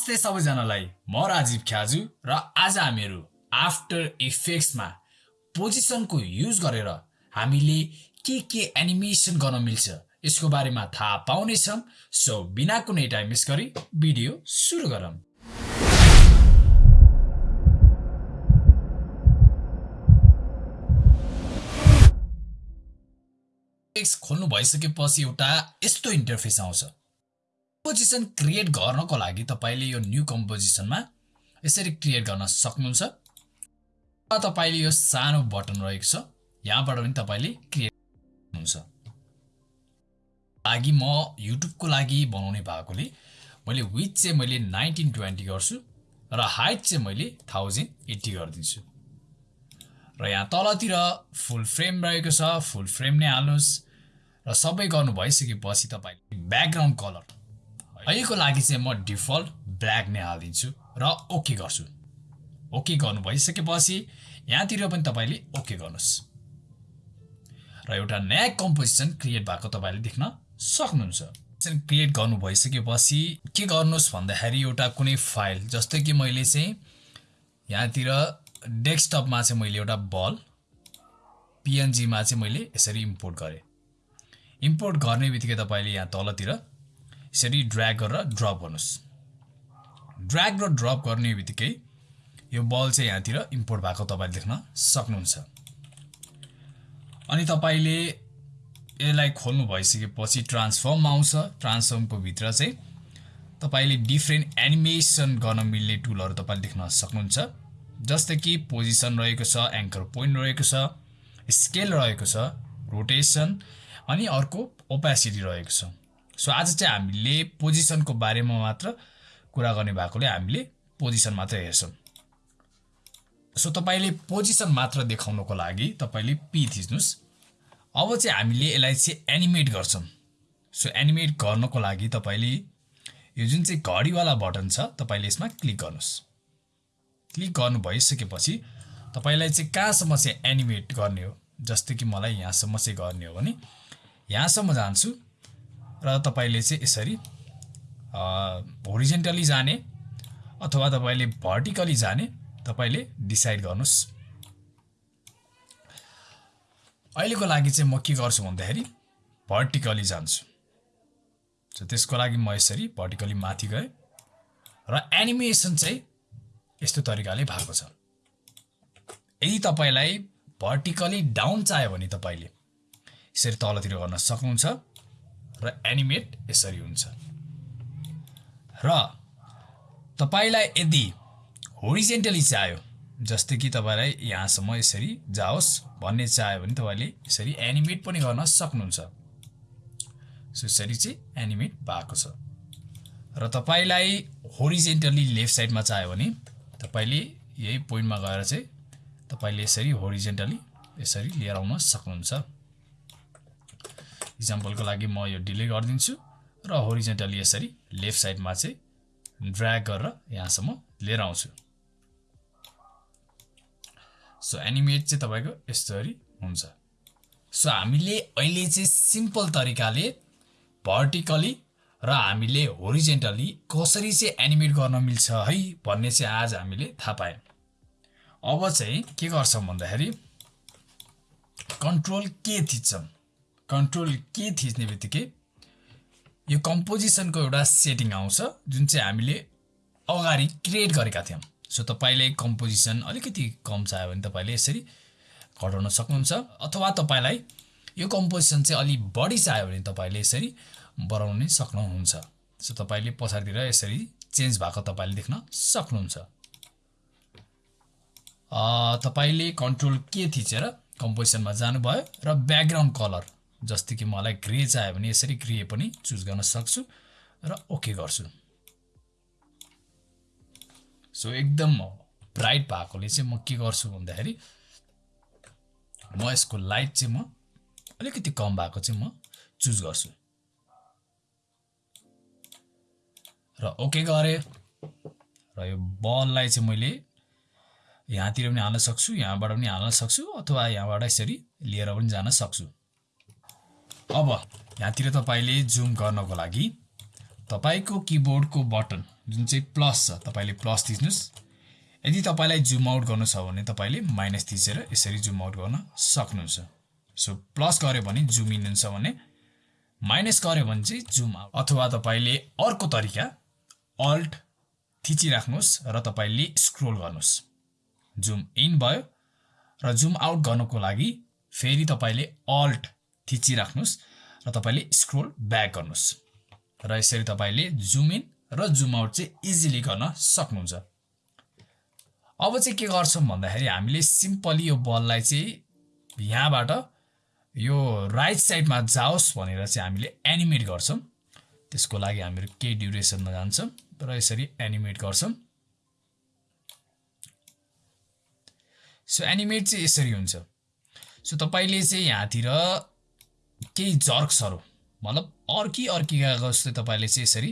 नमस्ते सबैजनालाई म राजीव ख्याजु र आज हामीहरू आफ्टर इफेक्ट्समा पोजिसनको युज गरेर हामीले के के एनिमेसन गर्न मिल्छ यसको बारेमा थाहा पाउनेछौँ। सो बिना कुनै टाइम मिस गरी भिडियो सुरु गरौँ। खोल्नु भइसकेपछि एउटा यस्तो इन्टरफेस आउँछ। कम्पोजिसन क्रिएट गर्नको लागि तपाईँले यो न्यू कम्पोजिसनमा यसरी क्रिएट गर्न सक्नुहुन्छ। र तपाईँले यो सानो बटन रहेको छ यहाँबाट पनि तपाईँले क्रिएट हुन्छ। लागि म युट्युबको लागि बनाउने भएकोले मैले विथ चाहिँ मैले नाइन्टिन ट्वेन्टी गर्छु र हाइट चाहिँ मैले थाउजन्ड एट्टी गरिदिन्छु। र यहाँ तलतिर फुल फ्रेम रहेको छ फुल फ्रेम नै हाल्नुहोस्। र सबै गर्नु भइसकेपछि तपाईँले ब्याकग्राउन्ड कलर अहिलेको लागि चाहिँ म डिफल्ट ब्ल्याक नै हालिदिन्छु र ओके गर्छु। ओके गर्नु भइसकेपछि यहाँतिर पनि तपाईँले ओके गर्नुहोस्। र एउटा नयाँ कम्पोजिसन क्रिएट भएको तपाईँले देख्न सक्नुहुन्छ। क्रिएट गर्नु भइसकेपछि के गर्नुहोस् भन्दाखेरि एउटा कुनै फाइल जस्तै कि मैले चाहिँ यहाँतिर डेस्कटपमा चाहिँ मैले एउटा बल पिएनजीमा चाहिँ मैले यसरी इम्पोर्ट गरेँ। इम्पोर्ट गर्ने बित्तिकै तपाईँले यहाँ तलतिर यसरी ड्र्याग गरेर ड्रप गर्नुहोस्। ड्र्याग र ड्रप गर्ने बित्तिकै यो बल चाहिँ यहाँतिर इम्पोर्ट भएको तपाईँले देख्न सक्नुहुन्छ। अनि तपाईँले यसलाई खोल्नु भइसकेपछि ट्रान्सफर्म आउँछ। ट्रान्सफर्मको भित्र चाहिँ तपाईँले डिफ्रेन्ट एनिमेसन गर्न मिल्ने टुलहरू तपाईँले देख्न सक्नुहुन्छ। जस्तै कि पोजिसन रहेको छ एङ्कर पोइन्ट रहेको छ स्केल रहेको छ रोटेसन अनि अर्को ओपेसिटी रहेको छ। सो आज चाहिँ हामीले पोजिसनको बारेमा मात्र कुरा गर्ने भएकोले हामीले पोजिसन मात्र हेर्छौँ। सो तपाईँले पोजिसन मात्र देखाउनको लागि तपाईँले पी थिच्नुहोस्। अब चाहिँ हामीले यसलाई चाहिँ एनिमेट गर्छौँ। सो एनिमेट गर्नको लागि तपाईँले यो जुन चाहिँ घडीवाला बटन छ तपाईँले यसमा क्लिक गर्नुहोस्। क्लिक गर्नु भइसकेपछि तपाईँलाई चाहिँ कहाँसम्म चाहिँ एनिमेट गर्ने हो? जस्तै कि मलाई यहाँसम्म चाहिँ गर्ने हो भने यहाँसम्म जान्छु। र तपाईँले चाहिँ यसरी होरिजेन्टली जाने अथवा तपाईँले भर्टिकली जाने तपाईँले डिसाइड गर्नुहोस्। अहिलेको लागि चाहिँ म के गर्छु भन्दाखेरि भर्टिकली जान्छु। सो त्यसको लागि म यसरी भर्टिकली माथि गएँ र एनिमेसन चाहिँ यस्तो तरिकाले भएको छ। यदि तपाईँलाई भर्टिकली डाउन चाहियो भने तपाईँले यसरी तलतिर गर्न सक्नुहुन्छ। र एनिमेट यसरी हुन्छ। र तपाईँलाई यदि होरिजेन्टली चाहियो जस्तै कि तपाईँलाई यहाँसम्म यसरी जाओस् भन्ने चाह्यो भने तपाईँले यसरी एनिमेट पनि गर्न सक्नुहुन्छ। सो यसरी चाहिँ एनिमेट भएको छ। र तपाईँलाई होरिजेन्टली लेफ्ट साइडमा चाहियो भने तपाईँले यही पोइन्टमा गएर चाहिँ तपाईँले यसरी होरिजेन्टली यसरी लिएर आउन सक्नुहुन्छ। इक्जाम्पलको लागि म यो डिले गरिदिन्छु र होरिजेन्टली यसरी लेफ्ट साइडमा चाहिँ ड्र्याग गरेर यहाँसम्म लिएर आउँछु। सो एनिमेट चाहिँ तपाईँको यस्तोरी हुन्छ। सो हामीले अहिले चाहिँ सिम्पल तरिकाले भर्टिकली र हामीले होरिजेन्टली कसरी चाहिँ एनिमेट गर्न मिल्छ है भन्ने चाहिँ आज हामीले थाहा पायौँ। अब चाहिँ के गर्छौँ भन्दाखेरि कन्ट्रोल के थिच्छौँ। कन्ट्रोल के थिच्ने बित्तिकै यो कम्पोजिसनको एउटा सेटिङ आउँछ जुन चाहिँ हामीले अगाडि क्रिएट गरेका थियौँ। सो तपाईँले कम्पोजिसन अलिकति कम चाहियो भने तपाईँले यसरी घटाउन सक्नुहुन्छ अथवा तपाईँलाई यो कम्पोजिसन चाहिँ अलिक बढी चाहियो भने तपाईँले यसरी बढाउन सक्नुहुन्छ। सो तपाईँले पछाडितिर यसरी चेन्ज भएको तपाईँले देख्न सक्नुहुन्छ। तपाईँले कन्ट्रोल के थिचेर कम्पोजिसनमा जानुभयो र ब्याकग्राउन्ड कलर जस्तै कि मलाई ग्रे चाहियो भने यसरी ग्रे पनि चुज गर्न सक्छु र ओके गर्छु। सो एकदम ब्राइट भएकोले चाहिँ म के गर्छु भन्दाखेरि म यसको लाइट चाहिँ म अलिकति कम भएको चाहिँ म चुज गर्छु। र ओके गरेँ। र यो बललाई चाहिँ मैले यहाँतिर पनि हाल्न सक्छु यहाँबाट पनि हाल्न सक्छु अथवा यहाँबाट यसरी लिएर पनि जान सक्छु। अब यहाँतिर तपाईँले जुम गर्नको लागि तपाईँको किबोर्डको बटन जुन चाहिँ प्लस छ तपाईँले प्लस थिच्नुहोस्। यदि तपाईँलाई जुम आउट गर्नु छ भने तपाईँले माइनस थिचेर यसरी जुम आउट गर्न सक्नुहुन्छ। सो प्लस गऱ्यो भने जुम इन हुन्छ भने माइनस गऱ्यो भने चाहिँ जुम आउट अथवा तपाईँले अर्को तरिका अल्ट थिचिराख्नुहोस् र तपाईँले स्क्रोल गर्नुहोस्। जुम इन भयो र जुम आउट गर्नको लागि फेरि तपाईँले अल्ट थिचिराख्नुहोस् र तपाईँले स्क्रोल ब्याक गर्नुहोस् र यसरी तपाईँले जुम इन र जुम आउट चाहिँ इजिली गर्न सक्नुहुन्छ। अब चाहिँ के गर्छौँ भन्दाखेरि हामीले सिम्पली यो बललाई चाहिँ यहाँबाट यो राइट साइडमा जाओस् भनेर चाहिँ हामीले एनिमेट गर्छौँ। त्यसको लागि हामीहरू केही ड्युरेसनमा जान्छौँ र यसरी एनिमेट गर्छौँ। सो एनिमेट चाहिँ यसरी हुन्छ। सो तपाईँले चाहिँ यहाँतिर केही जर्क्सहरू। मतलब अर्की अर्कीका जस्तै तपाईँले चाहिँ यसरी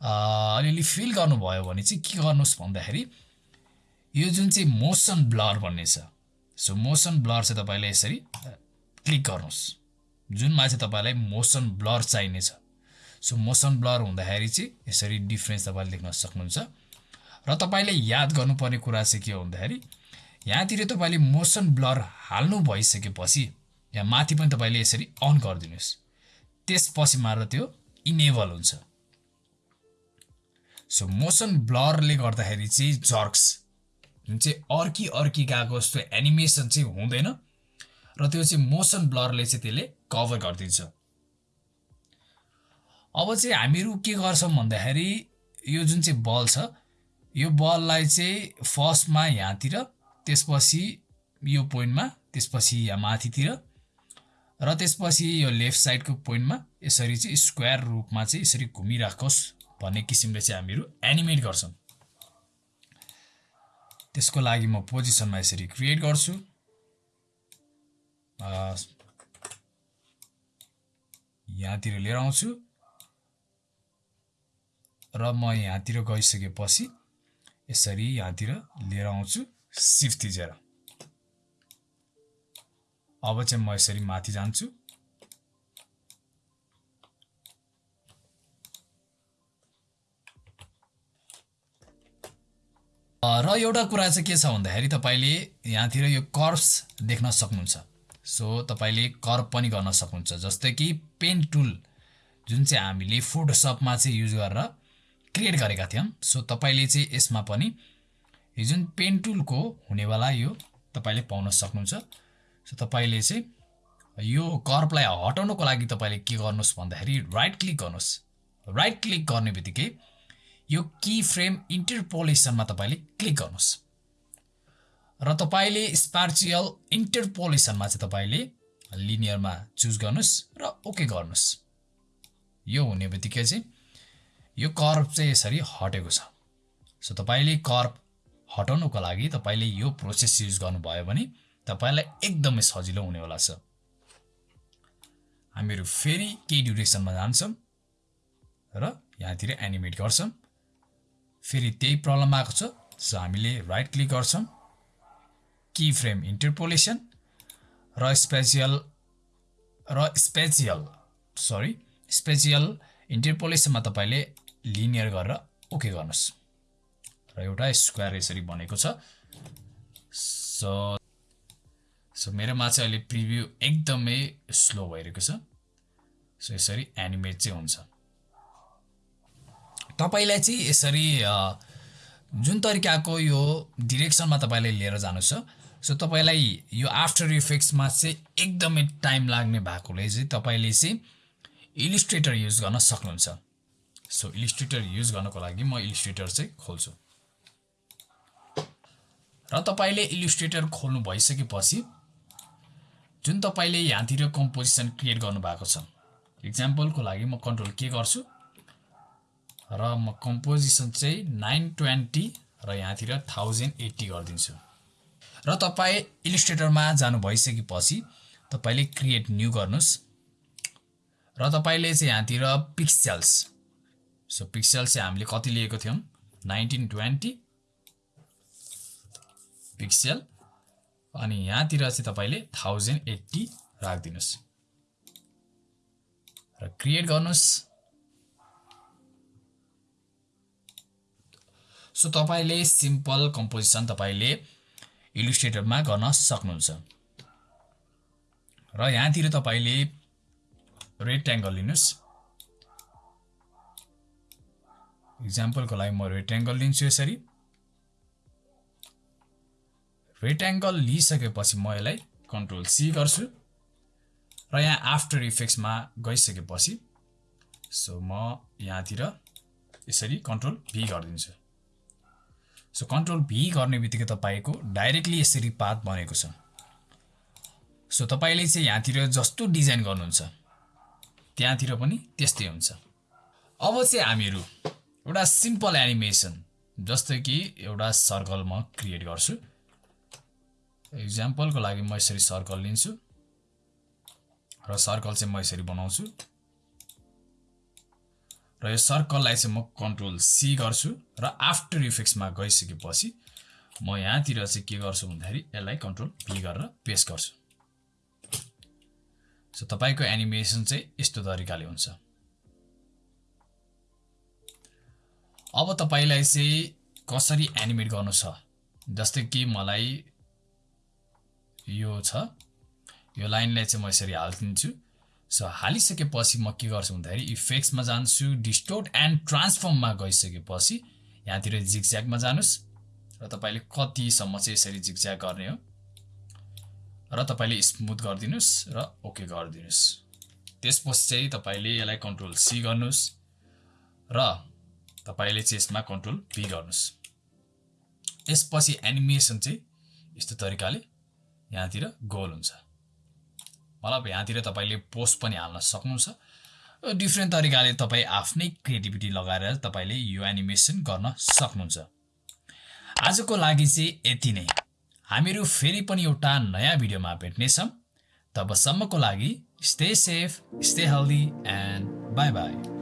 अलिअलि फिल गर्नुभयो भने चाहिँ के गर्नुहोस् भन्दाखेरि यो जुन चाहिँ मोसन ब्लर भन्ने छ सो मोसन ब्लर चाहिँ तपाईँले यसरी क्लिक गर्नुहोस्। जुनमा चाहिँ तपाईँलाई मोसन ब्लर चाहिनेछ। सो मोसन ब्लर हुँदाखेरि चाहिँ यसरी डिफ्रेन्स तपाईँले देख्न सक्नुहुन्छ। र तपाईँले याद गर्नुपर्ने कुरा चाहिँ के हो भन्दाखेरि यहाँतिर तपाईँले मोसन ब्लर हाल्नु भइसकेपछि यहाँ माथि पनि तपाईँले यसरी अन गरिदिनुहोस्। त्यसपछि मात्र त्यो इनेबल हुन्छ। सो मोसन ब्लरले गर्दाखेरि चाहिँ जर्क्स जुन चाहिँ अर्की अर्की गएको जस्तो एनिमेसन चाहिँ हुँदैन र त्यो चाहिँ मोसन ब्लरले चाहिँ त्यसले कभर गरिदिन्छ। अब चाहिँ हामीहरू के गर्छौँ भन्दाखेरि यो जुन चाहिँ बल छ यो बललाई चाहिँ फर्स्टमा यहाँतिर त्यसपछि यो पोइन्टमा त्यसपछि यहाँ माथितिर र त्यसपछि यो लेफ्ट साइडको पोइन्टमा यसरी चाहिँ स्क्वायर रूपमा चाहिँ यसरी घुमिराखोस् भन्ने किसिमले चाहिँ हामीहरू एनिमेट गर्छौँ। त्यसको लागि म पोजिसनमा यसरी क्रिएट गर्छु। यहाँतिर लिएर आउँछु। र म यहाँतिर गइसकेपछि यसरी यहाँतिर लिएर आउँछु सिफ्ट अब चाहिँ म यसरी माथि जान्छु। र एउटा कुरा चाहिँ के छ भन्दाखेरि तपाईँले यहाँतिर यो कर्ब्स देख्न सक्नुहुन्छ। सो तपाईँले कर्ब पनि गर्न सक्नुहुन्छ जस्तै कि पेन टुल जुन चाहिँ हामीले फोटोसपमा चाहिँ युज गरेर क्रिएट गरेका थियौँ। सो तपाईँले चाहिँ यसमा पनि यो जुन पेन टुलको हुनेवाला यो तपाईँले पाउन सक्नुहुन्छ। सो तपाईँले चाहिँ यो कर्पलाई हटाउनको लागि तपाईँले के गर्नुहोस् भन्दाखेरि राइट क्लिक गर्नुहोस्। राइट क्लिक गर्ने बित्तिकै यो की फ्रेम इन्टरपोलेसनमा तपाईँले क्लिक गर्नुहोस्। र तपाईँले स्पार्चियल इन्टरपोलेसनमा चाहिँ तपाईँले लिनियरमा चुज गर्नुहोस् र ओके गर्नुहोस्। यो हुने बित्तिकै चाहिँ यो कर्भ चाहिँ यसरी हटेको छ। सो तपाईँले कर्भ हटाउनुको लागि तपाईँले यो प्रोसेस युज गर्नुभयो भने तपाईँलाई एकदमै सजिलो हुनेवाला छ हामीहरू फेरि केही ड्युरेसनमा जान्छौँ र यहाँतिर एनिमेट गर्छौँ। फेरि त्यही प्रब्लम आएको छ सो हामीले राइट क्लिक गर्छौँ। की फ्रेम इन्टरपोलेसन र स्पेसियल र स्पेसियल सरी स्पेसियल इन्टरपोलेसनमा तपाईँले लिनियर गरेर ओके गर्नुहोस्। र एउटा स्क्वायर यसरी बनेको छ। सो सो मेरोमा चाहिँ अहिले प्रिभ्यू एकदमै स्लो भइरहेको छ। सो यसरी एनिमेट चाहिँ हुन्छ। तपाईँलाई चाहिँ यसरी जुन तरिकाको यो डिरेक्सनमा तपाईँले लिएर जानु छ सो तपाईँलाई यो आफ्टर इफेक्ट्समा चाहिँ एकदमै टाइम लाग्ने भएकोले चाहिँ तपाईँले चाहिँ इलिस्ट्रेटर युज गर्न सक्नुहुन्छ। सो इलिस्ट्रेटर युज गर्नको लागि म इलिस्ट्रेटर चाहिँ खोल्छु। र तपाईँले इलिस्ट्रेटर खोल्नु भइसकेपछि जुन तपाईँले यहाँतिर कम्पोजिसन क्रिएट गर्नुभएको छ इक्जाम्पलको लागि म कन्ट्रोल के गर्छु? र म कम्पोजिसन चाहिँ नाइन ट्वेन्टी र यहाँतिर थाउजन्ड एट्टी गरिदिन्छु। र तपाईँ इलिस्ट्रेटरमा जानु भइसकेपछि तपाईँले क्रिएट न्यू गर्नुहोस्। र तपाईँले चाहिँ यहाँतिर पिक्सेल्स सो पिक्सेल्स चाहिँ हामीले कति लिएको थियौँ? नाइन्टिन ट्वेन्टी पिक्सेल अनि यहाँतिर चाहिँ तपाईँले थाउजन्ड एट्टी राखिदिनुहोस्। र क्रिएट गर्नुहोस्। सो तपाईँले सिम्पल कम्पोजिसन तपाईँले इलिस्ट्रेटरमा गर्न सक्नुहुन्छ। र यहाँतिर तपाईँले रेक्ट्याङ्गल लिनुहोस्। इक्जाम्पलको लागि म रेक्ट्याङ्गल लिन्छु यसरी। रेक्ट्याङ्गल लिइसकेपछि म यसलाई कन्ट्रोल सी गर्छु र यहाँ आफ्टर इफेक्ट्समा गइसकेपछि सो म यहाँतिर यसरी कन्ट्रोल भी गरिदिन्छु। सो कन्ट्रोल भी गर्ने बित्तिकै तपाईँको डाइरेक्टली यसरी पात बनेको छ। सो तपाईँले चाहिँ यहाँतिर जस्तो डिजाइन गर्नुहुन्छ त्यहाँतिर पनि त्यस्तै हुन्छ। अब चाहिँ हामीहरू एउटा सिम्पल एनिमेसन जस्तै कि एउटा सर्कल म क्रिएट गर्छु। इक्जाम्पलको लागि म यसरी सर्कल लिन्छु र सर्कल चाहिँ म यसरी बनाउँछु र यो सर्कललाई चाहिँ म कन्ट्रोल सी गर्छु र आफ्टर इफेक्ट्समा गइसकेपछि म यहाँतिर चाहिँ के गर्छु भन्दाखेरि यसलाई कन्ट्रोल भी गरेर पेस्ट गर्छु। सो तपाईँको एनिमेसन चाहिँ यस्तो तरिकाले हुन्छ। अब तपाईँलाई चाहिँ कसरी एनिमेट गर्नु छ? जस्तै कि मलाई यो छ। यो लाइनलाई चाहिँ म यसरी हालिदिन्छु। सो हालिसकेपछि म के गर्छु भन्दाखेरि इफेक्ट्समा जान्छु डिस्टोर्ट एन्ड ट्रान्सफर्ममा गइसकेपछि यहाँतिर जिगज्यागमा जानुहोस्। र तपाईँले कतिसम्म चाहिँ यसरी जिगज्याग गर्ने हो। र तपाईँले स्मुथ गरिदिनुहोस् र ओके गरिदिनुहोस्। त्यसपछि चाहिँ तपाईँले यसलाई कन्ट्रोल सी गर्नुहोस् र तपाईँले चाहिँ यसमा कन्ट्रोल पी गर्नुहोस्। यसपछि एनिमेसन चाहिँ यस्तो तरिकाले यहाँतिर गोल हुन्छ। मतलब यहाँतिर तपाईँले पोस्ट पनि हाल्न सक्नुहुन्छ। डिफ्रेन्ट तरिकाले तपाईँ आफ्नै क्रिएटिभिटी लगाएर तपाईँले यो एनिमेसन गर्न सक्नुहुन्छ। आजको लागि चाहिँ यति नै। हामीहरू फेरि पनि एउटा नयाँ भिडियोमा भेट्नेछौँ। तबसम्मको लागि stay safe stay healthy and bye bye